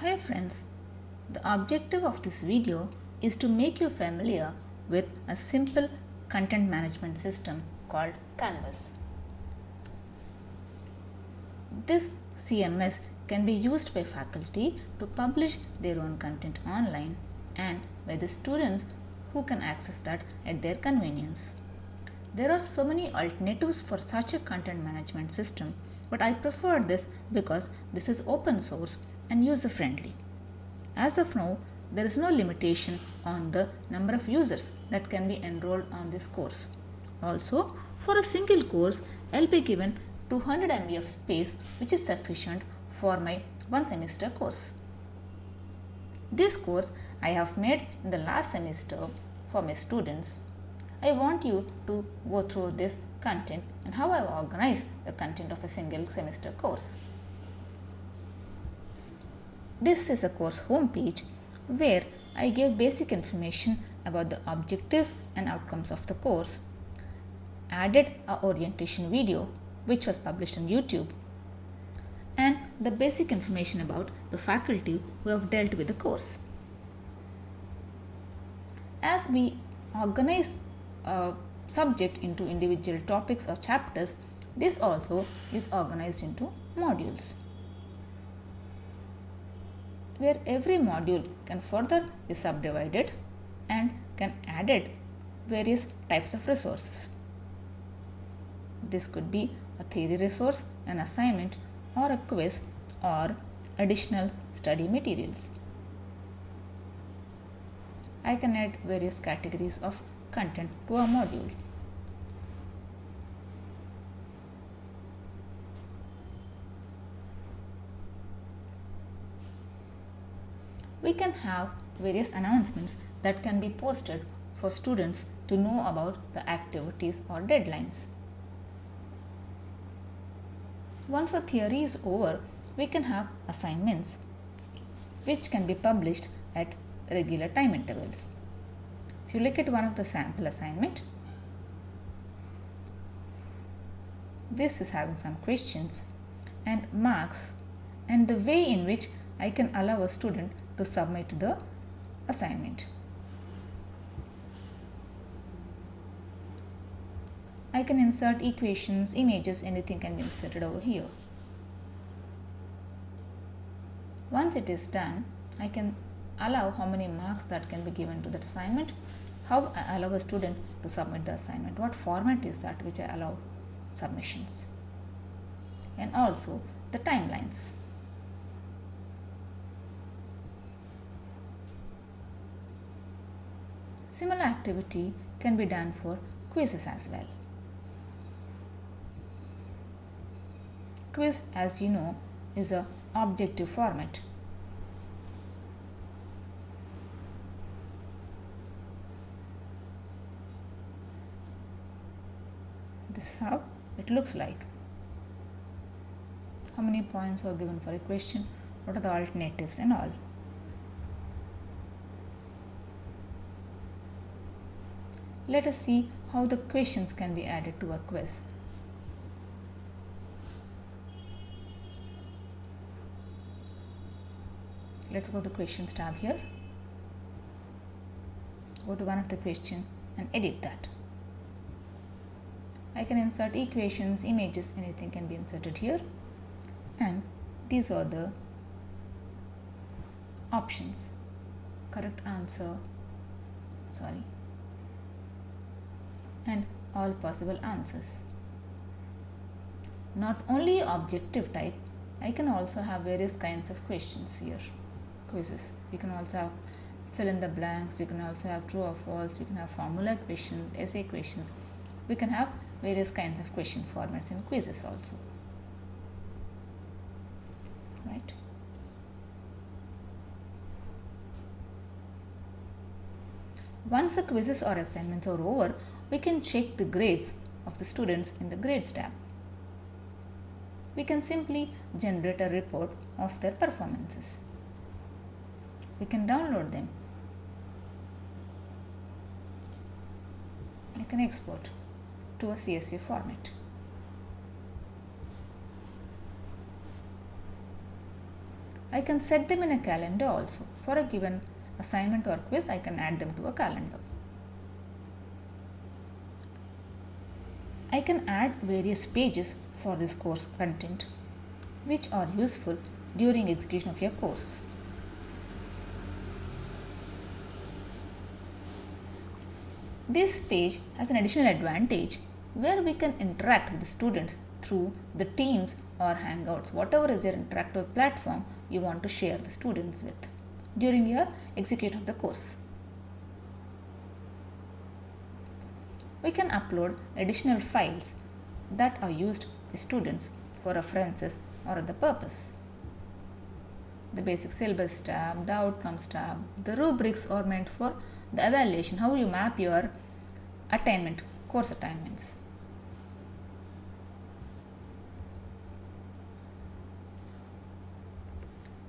Hi friends, the objective of this video is to make you familiar with a simple content management system called Canvas. This CMS can be used by faculty to publish their own content online and by the students who can access that at their convenience. There are so many alternatives for such a content management system, but I prefer this because this is open source and user friendly. As of now, there is no limitation on the number of users that can be enrolled on this course. Also, for a single course, I'll be given 200 MB of space which is sufficient for my one semester course. This course I have made in the last semester for my students. I want you to go through this content and how I organize the content of a single semester course. This is a course homepage where I gave basic information about the objectives and outcomes of the course, added a orientation video which was published on YouTube and the basic information about the faculty who have dealt with the course. As we organize a subject into individual topics or chapters, this also is organized into modules where every module can further be subdivided and can added various types of resources. This could be a theory resource, an assignment or a quiz or additional study materials. I can add various categories of content to a module. We can have various announcements that can be posted for students to know about the activities or deadlines. Once the theory is over, we can have assignments which can be published at regular time intervals. If you look at one of the sample assignment, this is having some questions and marks and the way in which I can allow a student to submit the assignment. I can insert equations, images, anything can be inserted over here. Once it is done, I can allow how many marks that can be given to that assignment, how I allow a student to submit the assignment, what format is that which I allow submissions, and also the timelines. Similar activity can be done for quizzes as well. Quiz as you know is a objective format. This is how it looks like. How many points are given for a question, what are the alternatives and all. Let us see how the questions can be added to a quiz. Let's go to questions tab here. Go to one of the question and edit that. I can insert equations, images, anything can be inserted here. And these are the options. Correct answer, sorry, and all possible answers. Not only objective type, I can also have various kinds of questions here, quizzes. We can also have fill in the blanks, we can also have true or false, we can have formula questions, essay questions. We can have various kinds of question formats in quizzes also. Right? Once the quizzes or assignments are over, we can check the grades of the students in the grades tab. We can simply generate a report of their performances. We can download them. We can export to a CSV format. I can set them in a calendar also. For a given assignment or quiz, I can add them to a calendar. I can add various pages for this course content which are useful during execution of your course. This page has an additional advantage where we can interact with the students through the Teams or Hangouts, whatever is your interactive platform you want to share the students with during your execution of the course. We can upload additional files that are used by students for references or other purpose. The basic syllabus tab, the outcomes tab, the rubrics are meant for the evaluation, how you map your attainment, course attainments.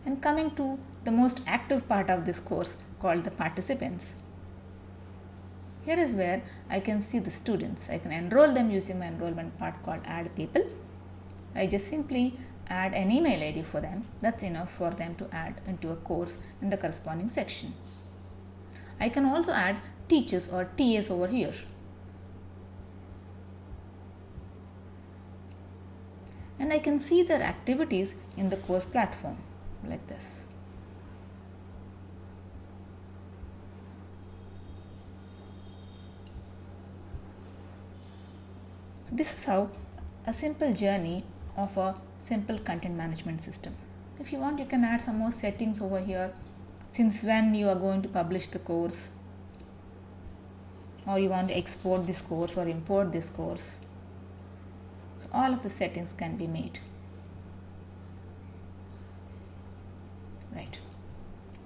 And coming to the most active part of this course called the participants. Here is where I can see the students. I can enroll them using my enrollment part called add people. I just simply add an email ID for them. That's enough for them to add into a course in the corresponding section. I can also add teachers or TAs over here. And I can see their activities in the course platform like this. So this is how a simple journey of a simple content management system. If you want you can add some more settings over here since when you are going to publish the course or you want to export this course or import this course. So all of the settings can be made. Right.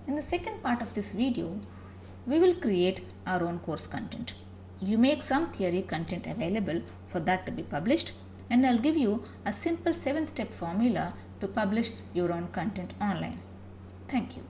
In the second part of this video, we will create our own course content. You make some theory content available for that to be published and I'll give you a simple 7 step formula to publish your own content online. Thank you.